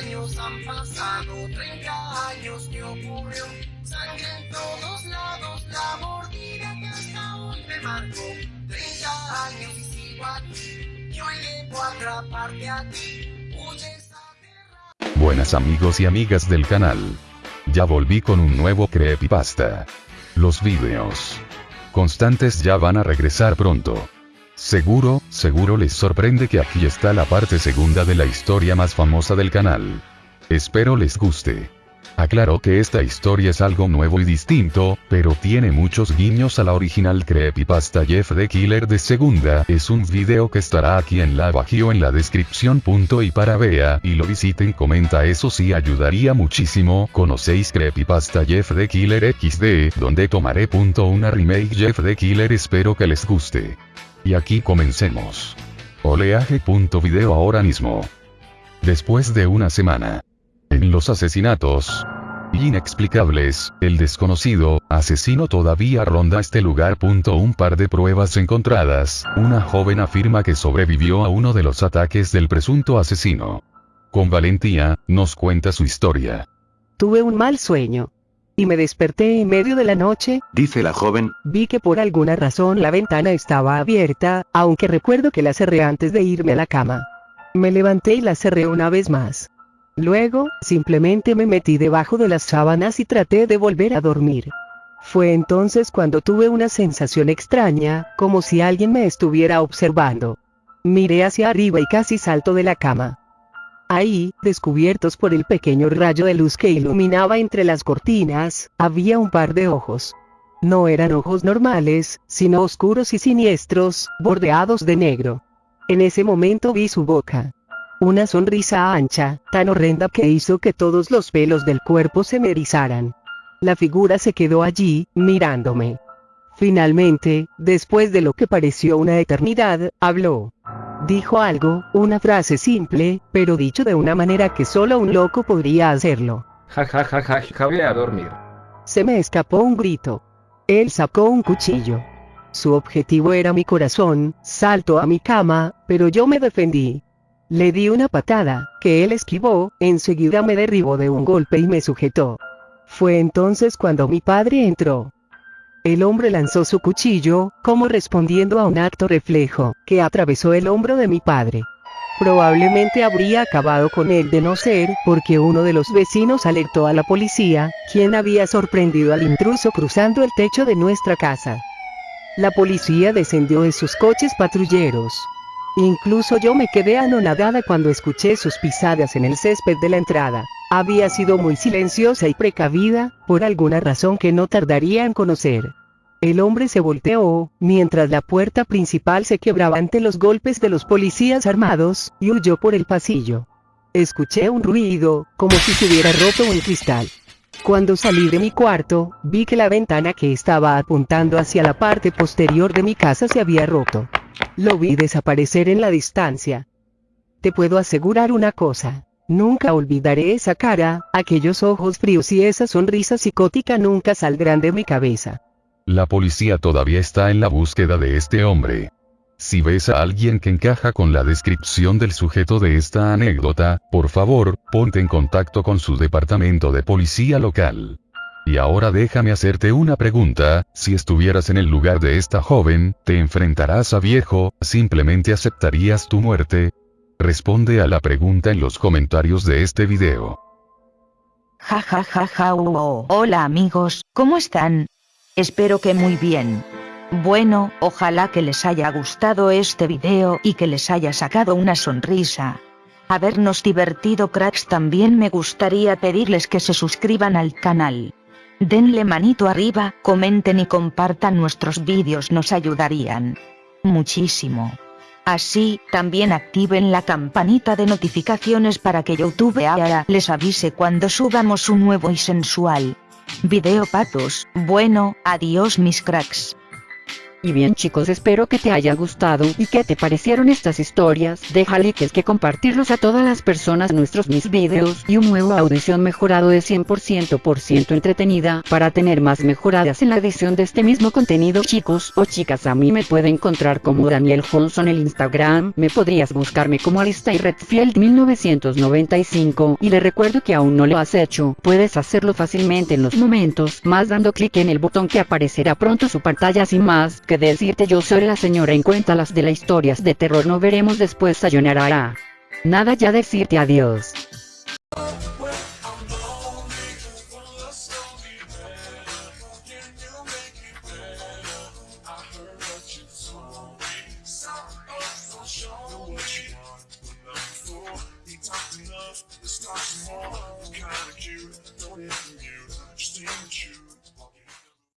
años han pasado, 30 años que ocurrió. Sangre en todos lados, la mordida que hasta hoy me marcó. 30 años y sigo aquí, y hoy debo atraparte a ti. Huyes aterrado. Buenas amigos y amigas del canal. Ya volví con un nuevo creepypasta. Los vídeos constantes ya van a regresar pronto. Seguro, seguro les sorprende que aquí está la parte segunda de la historia más famosa del canal. Espero les guste. Aclaro que esta historia es algo nuevo y distinto, pero tiene muchos guiños a la original creepypasta Jeff the Killer de segunda, es un video que estará aquí en la bajío en la descripción. Punto y para vea y lo visiten comenta eso sí ayudaría muchísimo, conocéis creepypasta Jeff the Killer XD, donde tomaré punto una remake Jeff the Killer espero que les guste. Y aquí comencemos. Oleaje. Video ahora mismo. Después de una semana. En los asesinatos inexplicables, el desconocido asesino todavía ronda este lugar. Un par de pruebas encontradas, una joven afirma que sobrevivió a uno de los ataques del presunto asesino. Con valentía, nos cuenta su historia. Tuve un mal sueño. Y me desperté en medio de la noche, dice la joven, vi que por alguna razón la ventana estaba abierta, aunque recuerdo que la cerré antes de irme a la cama. Me levanté y la cerré una vez más. Luego, simplemente me metí debajo de las sábanas y traté de volver a dormir. Fue entonces cuando tuve una sensación extraña, como si alguien me estuviera observando. Miré hacia arriba y casi salto de la cama. Ahí, descubiertos por el pequeño rayo de luz que iluminaba entre las cortinas, había un par de ojos. No eran ojos normales, sino oscuros y siniestros, bordeados de negro. En ese momento vi su boca. Una sonrisa ancha, tan horrenda que hizo que todos los pelos del cuerpo se me erizaran. La figura se quedó allí, mirándome. Finalmente, después de lo que pareció una eternidad, habló. Dijo algo, una frase simple, pero dicho de una manera que solo un loco podría hacerlo. Ja ja ja ja, ja voy a dormir. Se me escapó un grito. Él sacó un cuchillo. Su objetivo era mi corazón, saltó a mi cama, pero yo me defendí. Le di una patada, que él esquivó, enseguida me derribó de un golpe y me sujetó. Fue entonces cuando mi padre entró. El hombre lanzó su cuchillo, como respondiendo a un acto reflejo, que atravesó el hombro de mi padre. Probablemente habría acabado con él de no ser, porque uno de los vecinos alertó a la policía, quien había sorprendido al intruso cruzando el techo de nuestra casa. La policía descendió de sus coches patrulleros. Incluso yo me quedé anonadada cuando escuché sus pisadas en el césped de la entrada. Había sido muy silenciosa y precavida, por alguna razón que no tardaría en conocer. El hombre se volteó, mientras la puerta principal se quebraba ante los golpes de los policías armados, y huyó por el pasillo. Escuché un ruido, como si se hubiera roto un cristal. Cuando salí de mi cuarto, vi que la ventana que estaba apuntando hacia la parte posterior de mi casa se había roto. Lo vi desaparecer en la distancia. Te puedo asegurar una cosa. Nunca olvidaré esa cara, aquellos ojos fríos y esa sonrisa psicótica nunca saldrán de mi cabeza. La policía todavía está en la búsqueda de este hombre. Si ves a alguien que encaja con la descripción del sujeto de esta anécdota, por favor, ponte en contacto con su departamento de policía local. Y ahora déjame hacerte una pregunta, si estuvieras en el lugar de esta joven, ¿te enfrentarás a viejo, simplemente aceptarías tu muerte? Responde a la pregunta en los comentarios de este video. Ja ja ja ja uh. Hola amigos, ¿cómo están? Espero que muy bien. Bueno, ojalá que les haya gustado este video y que les haya sacado una sonrisa. Habernos divertido cracks también me gustaría pedirles que se suscriban al canal. Denle manito arriba, comenten y compartan nuestros vídeos nos ayudarían. Muchísimo. Así, también activen la campanita de notificaciones para que YouTube ahora les avise cuando subamos un nuevo y sensual video patos. Bueno, adiós mis cracks. Y bien chicos espero que te haya gustado y que te parecieron estas historias, deja likes que compartirlos a todas las personas nuestros mis videos y un nuevo audición mejorado de 100% por ciento entretenida para tener más mejoradas en la edición de este mismo contenido. Chicos o chicas a mí me puede encontrar como Daniel Johnson el Instagram, me podrías buscarme como Alista Redfield 1995 y le recuerdo que aún no lo has hecho, puedes hacerlo fácilmente en los momentos más dando clic en el botón que aparecerá pronto su pantalla. Sin más que decirte yo soy la señora en cuenta las de las historias de terror no veremos después sayonara. Nada ya decirte adiós.